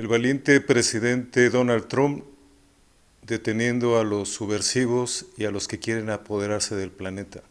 El valiente presidente Donald Trump deteniendo a los subversivos y a los que quieren apoderarse del planeta.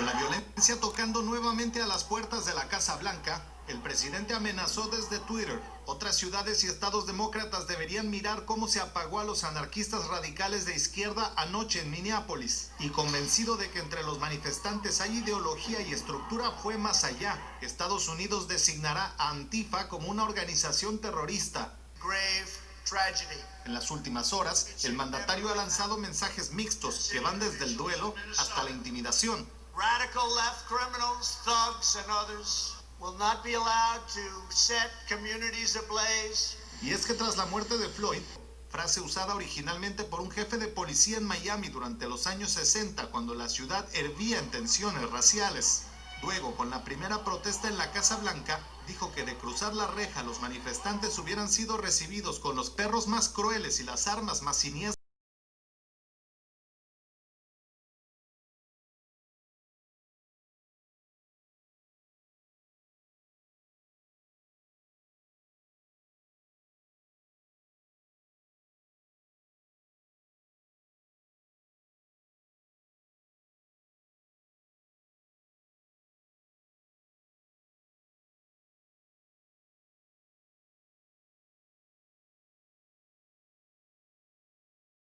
Con la violencia tocando nuevamente a las puertas de la Casa Blanca, el presidente amenazó desde Twitter. Otras ciudades y estados demócratas deberían mirar cómo se apagó a los anarquistas radicales de izquierda anoche en Minneapolis. Y convencido de que entre los manifestantes hay ideología y estructura, fue más allá. Estados Unidos designará a Antifa como una organización terrorista. grave tragedy. En las últimas horas, el mandatario ha lanzado mensajes mixtos que van desde el duelo hasta la intimidación. Radical left criminals, thugs, and others will not be allowed to set communities ablaze. Y es que tras la muerte de Floyd, frase usada originalmente por un jefe de policía en Miami durante los años 60 cuando la ciudad hervía en tensiones raciales. Luego, con la primera protesta en la Casa Blanca, dijo que de cruzar la reja los manifestantes hubieran sido recibidos con los perros más crueles y las armas más siniestras.